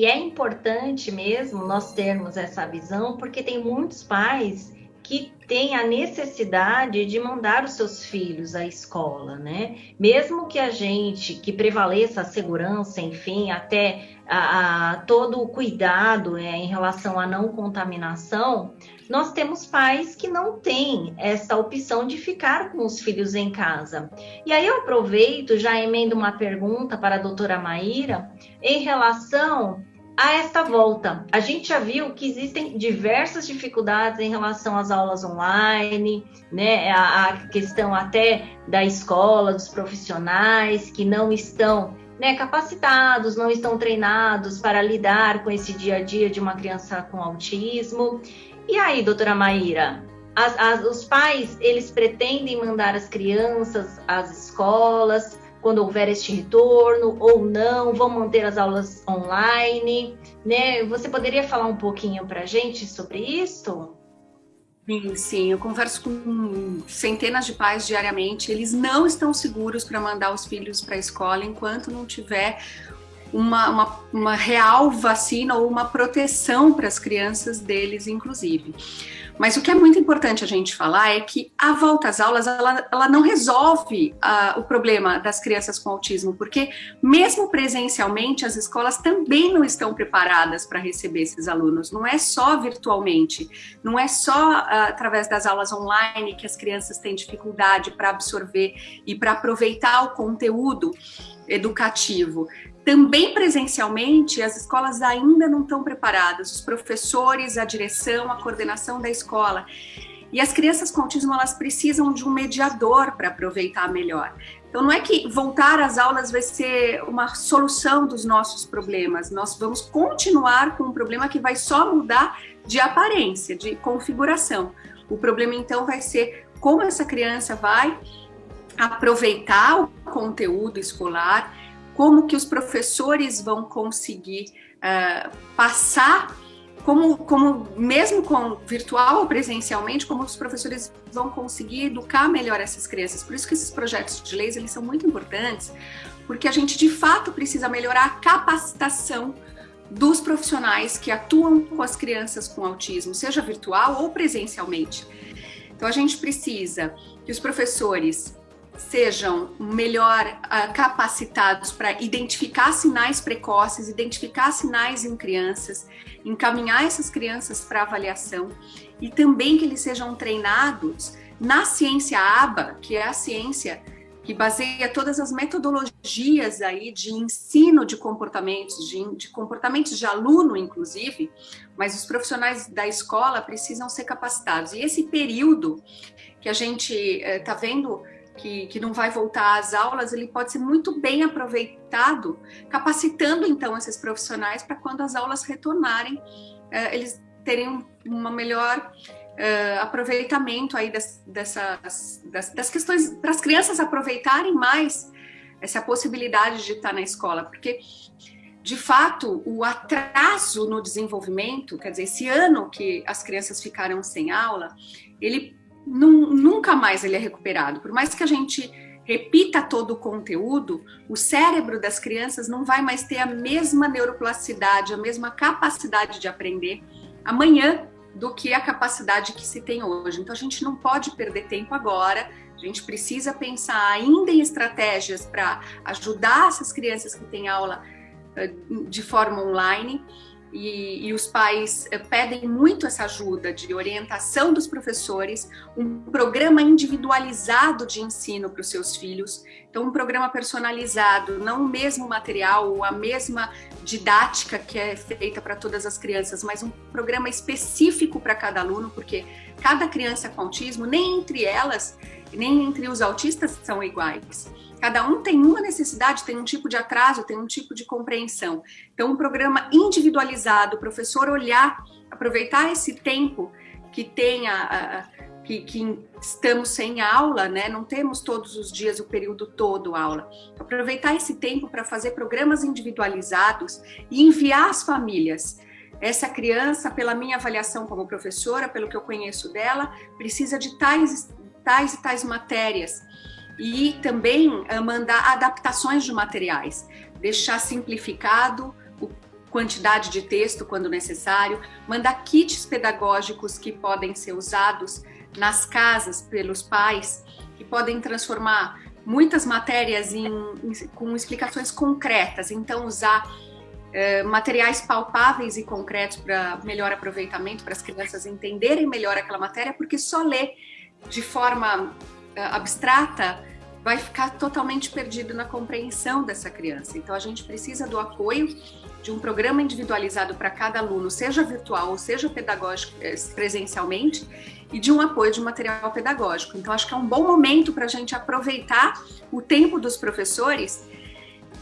e é importante mesmo nós termos essa visão, porque tem muitos pais que têm a necessidade de mandar os seus filhos à escola, né? Mesmo que a gente, que prevaleça a segurança, enfim, até a, a todo o cuidado é, em relação à não contaminação, nós temos pais que não têm essa opção de ficar com os filhos em casa. E aí eu aproveito, já emendo uma pergunta para a doutora Maíra em relação a esta volta. A gente já viu que existem diversas dificuldades em relação às aulas online, né? A, a questão até da escola, dos profissionais que não estão né, capacitados, não estão treinados para lidar com esse dia a dia de uma criança com autismo. E aí, doutora Maíra, as, as, os pais, eles pretendem mandar as crianças às escolas, quando houver este retorno ou não, vão manter as aulas online, né? Você poderia falar um pouquinho para a gente sobre isso? Sim, sim, eu converso com centenas de pais diariamente, eles não estão seguros para mandar os filhos para a escola enquanto não tiver uma, uma, uma real vacina ou uma proteção para as crianças deles, inclusive. Mas o que é muito importante a gente falar é que a volta às aulas, ela, ela não resolve uh, o problema das crianças com autismo, porque mesmo presencialmente, as escolas também não estão preparadas para receber esses alunos. Não é só virtualmente, não é só uh, através das aulas online que as crianças têm dificuldade para absorver e para aproveitar o conteúdo educativo. Também presencialmente, as escolas ainda não estão preparadas, os professores, a direção, a coordenação da escola. E as crianças com autismo, elas precisam de um mediador para aproveitar melhor. Então, não é que voltar às aulas vai ser uma solução dos nossos problemas, nós vamos continuar com um problema que vai só mudar de aparência, de configuração. O problema, então, vai ser como essa criança vai aproveitar o conteúdo escolar, como que os professores vão conseguir uh, passar, como, como mesmo com virtual ou presencialmente, como os professores vão conseguir educar melhor essas crianças. Por isso que esses projetos de leis, eles são muito importantes, porque a gente de fato precisa melhorar a capacitação dos profissionais que atuam com as crianças com autismo, seja virtual ou presencialmente. Então a gente precisa que os professores sejam melhor uh, capacitados para identificar sinais precoces, identificar sinais em crianças, encaminhar essas crianças para avaliação e também que eles sejam treinados na ciência ABA, que é a ciência que baseia todas as metodologias aí de ensino de comportamentos, de, de comportamentos de aluno, inclusive, mas os profissionais da escola precisam ser capacitados. E esse período que a gente está eh, vendo que, que não vai voltar às aulas, ele pode ser muito bem aproveitado, capacitando então esses profissionais para quando as aulas retornarem, eh, eles terem uma melhor uh, aproveitamento aí das, dessas, das, das questões, para as crianças aproveitarem mais essa possibilidade de estar na escola, porque de fato, o atraso no desenvolvimento, quer dizer, esse ano que as crianças ficaram sem aula, ele nunca mais ele é recuperado. Por mais que a gente repita todo o conteúdo, o cérebro das crianças não vai mais ter a mesma neuroplasticidade, a mesma capacidade de aprender amanhã do que a capacidade que se tem hoje. Então a gente não pode perder tempo agora, a gente precisa pensar ainda em estratégias para ajudar essas crianças que têm aula eh, de forma online e, e, os pais eh, pedem muito essa ajuda de orientação dos professores, um programa individualizado de ensino para os seus filhos, então um programa personalizado, não o mesmo material ou a mesma didática que é feita para todas as crianças, mas um programa específico para cada aluno, porque cada criança com autismo, nem entre elas, nem entre os autistas são iguais. Cada um tem uma necessidade, tem um tipo de atraso, tem um tipo de compreensão. Então, um programa individualizado, o professor olhar, aproveitar esse tempo que tenha, que, que, estamos sem aula, né? Não temos todos os dias o período todo aula. Aproveitar esse tempo para fazer programas individualizados e enviar às famílias. Essa criança, pela minha avaliação como professora, pelo que eu conheço dela, precisa de tais, tais e tais matérias. E também uh, mandar adaptações de materiais, deixar simplificado o, quantidade de texto quando necessário, mandar kits pedagógicos que podem ser usados nas casas pelos pais, que podem transformar muitas matérias em, em, com explicações concretas. Então, usar é, materiais palpáveis e concretos para melhor aproveitamento, para as crianças entenderem melhor aquela matéria, porque só ler de forma é, abstrata vai ficar totalmente perdido na compreensão dessa criança. Então, a gente precisa do apoio de um programa individualizado para cada aluno, seja virtual ou seja pedagógico é, presencialmente, e de um apoio de material pedagógico. Então, acho que é um bom momento para a gente aproveitar o tempo dos professores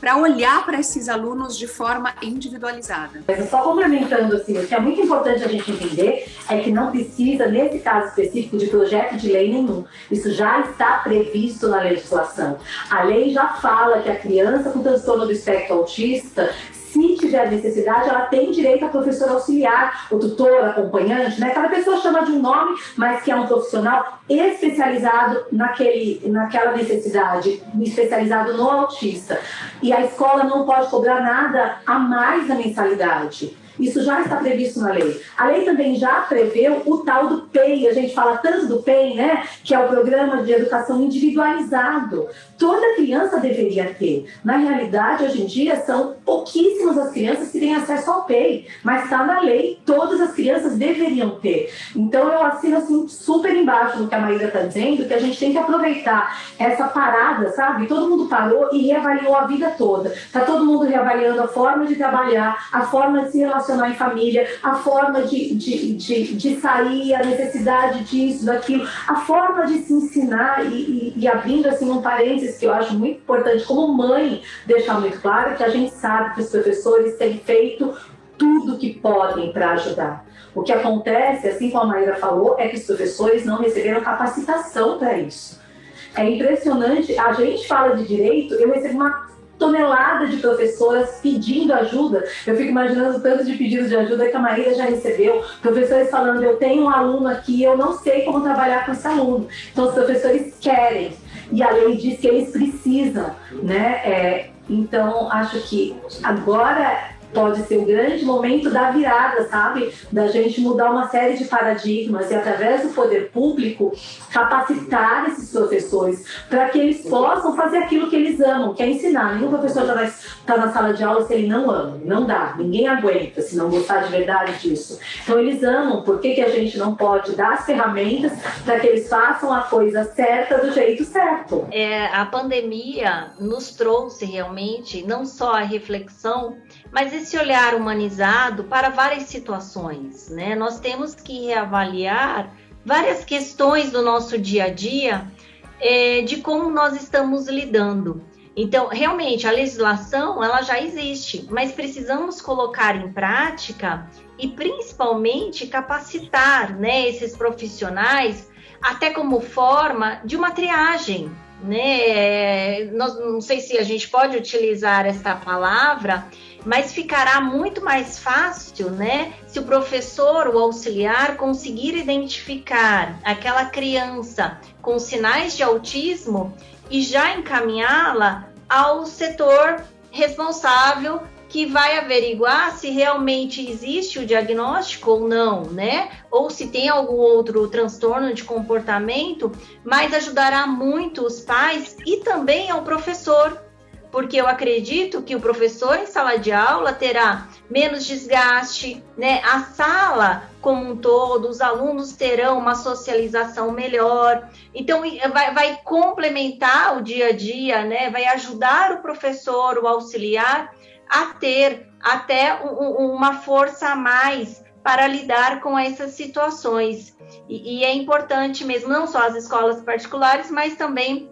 para olhar para esses alunos de forma individualizada. Mas só complementando assim, o que é muito importante a gente entender é que não precisa, nesse caso específico, de projeto de lei nenhum. Isso já está previsto na legislação. A lei já fala que a criança com transtorno do espectro autista se tiver necessidade, ela tem direito a professor auxiliar, o tutor, acompanhante, né? Cada pessoa chama de um nome, mas que é um profissional especializado naquele, naquela necessidade, especializado no autista. E a escola não pode cobrar nada a mais da mensalidade. Isso já está previsto na lei. A lei também já preveu o tal do PEI, a gente fala tanto do PEI, né? Que é o Programa de Educação Individualizado. Toda criança deveria ter. Na realidade, hoje em dia, são pouquíssimas as crianças que têm acesso ao PEI, mas está na lei, todas as crianças deveriam ter. Então, eu assino assim, super embaixo no que a Maíra está dizendo, que a gente tem que aproveitar essa parada, sabe? Todo mundo parou e reavaliou a vida toda. Está todo mundo reavaliando a forma de trabalhar, a forma de se relacionar relacionar em família, a forma de, de, de, de sair, a necessidade disso, daquilo, a forma de se ensinar e, e, e abrindo assim um parênteses que eu acho muito importante, como mãe, deixar muito claro que a gente sabe que os professores têm feito tudo que podem para ajudar. O que acontece, assim como a Maíra falou, é que os professores não receberam capacitação para isso. É impressionante, a gente fala de direito, eu recebo uma tonelada de professoras pedindo ajuda. Eu fico imaginando o tanto de pedidos de ajuda que a Maíra já recebeu. Professores falando, eu tenho um aluno aqui, eu não sei como trabalhar com esse aluno. Então, os professores querem. E a lei diz que eles precisam, né? É, então, acho que agora pode ser o grande momento da virada, sabe? Da gente mudar uma série de paradigmas e, através do poder público, capacitar esses professores para que eles possam fazer aquilo que eles amam, que é ensinar. Nenhum professor já vai estar na sala de aula se ele não ama. Não dá. Ninguém aguenta se não gostar de verdade disso. Então, eles amam. Por que, que a gente não pode dar as ferramentas para que eles façam a coisa certa do jeito certo? É, a pandemia nos trouxe realmente não só a reflexão mas esse olhar humanizado para várias situações, né? Nós temos que reavaliar várias questões do nosso dia a dia é, de como nós estamos lidando. Então, realmente, a legislação ela já existe, mas precisamos colocar em prática e principalmente capacitar né, esses profissionais até como forma de uma triagem. Né? Nós, não sei se a gente pode utilizar essa palavra, mas ficará muito mais fácil, né, se o professor, o auxiliar, conseguir identificar aquela criança com sinais de autismo e já encaminhá-la ao setor responsável que vai averiguar se realmente existe o diagnóstico ou não, né? Ou se tem algum outro transtorno de comportamento, mas ajudará muito os pais e também ao professor, porque eu acredito que o professor em sala de aula terá menos desgaste, né? A sala como um todo, os alunos terão uma socialização melhor. Então, vai, vai complementar o dia a dia, né? Vai ajudar o professor, o auxiliar, a ter até um, uma força a mais para lidar com essas situações. E, e é importante mesmo, não só as escolas particulares, mas também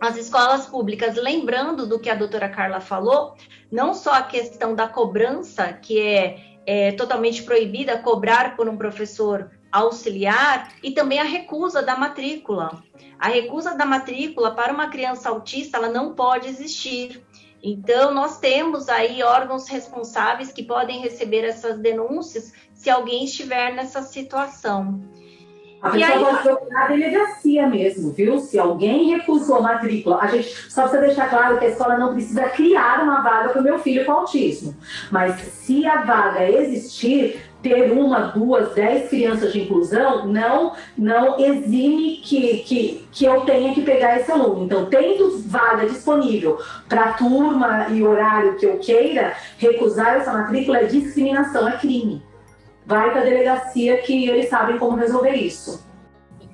as escolas públicas, lembrando do que a doutora Carla falou, não só a questão da cobrança, que é, é totalmente proibida cobrar por um professor auxiliar, e também a recusa da matrícula. A recusa da matrícula para uma criança autista, ela não pode existir. Então, nós temos aí órgãos responsáveis que podem receber essas denúncias se alguém estiver nessa situação. A pessoa aí... pode procurar a delegacia mesmo, viu? Se alguém recusou a matrícula, a gente só precisa deixar claro que a escola não precisa criar uma vaga para o meu filho com autismo. Mas se a vaga existir, ter uma, duas, dez crianças de inclusão não, não exime que, que, que eu tenha que pegar esse aluno. Então, tendo vaga disponível para turma e horário que eu queira, recusar essa matrícula é discriminação, é crime. Vai para a delegacia que eles sabem como resolver isso.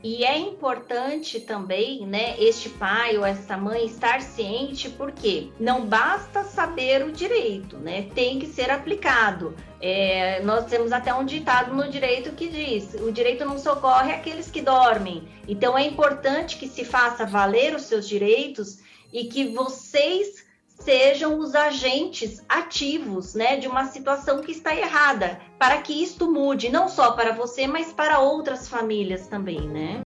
E é importante também, né, este pai ou essa mãe estar ciente, porque não basta saber o direito, né, tem que ser aplicado. É, nós temos até um ditado no direito que diz: o direito não socorre aqueles que dormem. Então é importante que se faça valer os seus direitos e que vocês sejam os agentes ativos né, de uma situação que está errada, para que isto mude, não só para você, mas para outras famílias também, né?